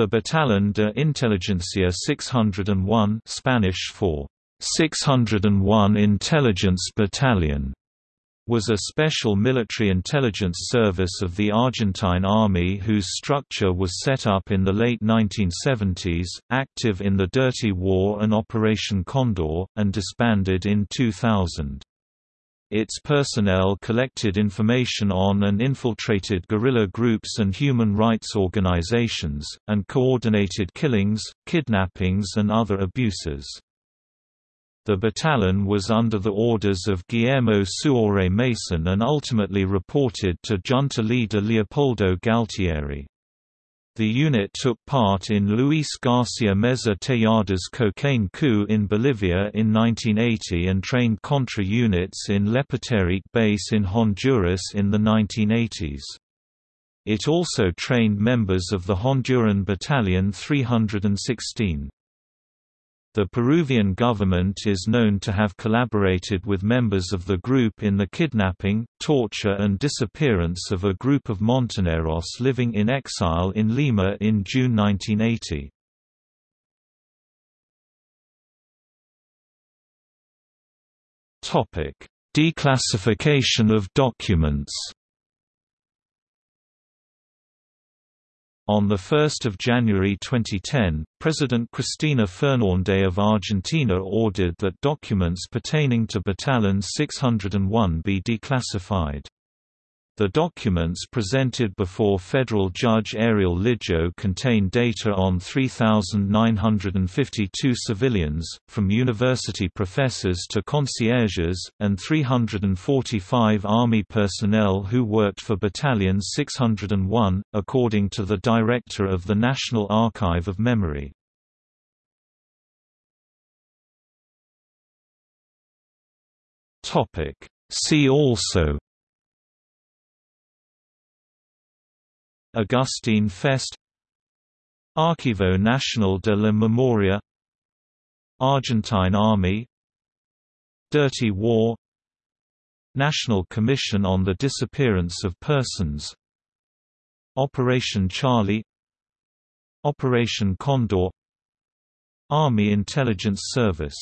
The Batallón de Inteligencia 601 Spanish for 601 Intelligence Battalion was a special military intelligence service of the Argentine Army whose structure was set up in the late 1970s, active in the Dirty War and Operation Condor, and disbanded in 2000. Its personnel collected information on and infiltrated guerrilla groups and human rights organizations, and coordinated killings, kidnappings and other abuses. The battalion was under the orders of Guillermo Suárez Mason and ultimately reported to junta leader Leopoldo Galtieri. The unit took part in Luis Garcia Meza Tejada's cocaine coup in Bolivia in 1980 and trained Contra units in Lepaterique base in Honduras in the 1980s. It also trained members of the Honduran Battalion 316. The Peruvian government is known to have collaborated with members of the group in the kidnapping, torture and disappearance of a group of Montoneros living in exile in Lima in June 1980. Declassification of documents On 1 January 2010, President Cristina Fernández of Argentina ordered that documents pertaining to Battalion 601 be declassified. The documents presented before federal judge Ariel Lijo contain data on 3,952 civilians, from university professors to concierges, and 345 Army personnel who worked for Battalion 601, according to the director of the National Archive of Memory. See also Agustín Feced Archivo Nacional de la Memoria Argentine Army Dirty War National Commission on the Disappearance of Persons Operation Charlie Operation Condor Army Intelligence Service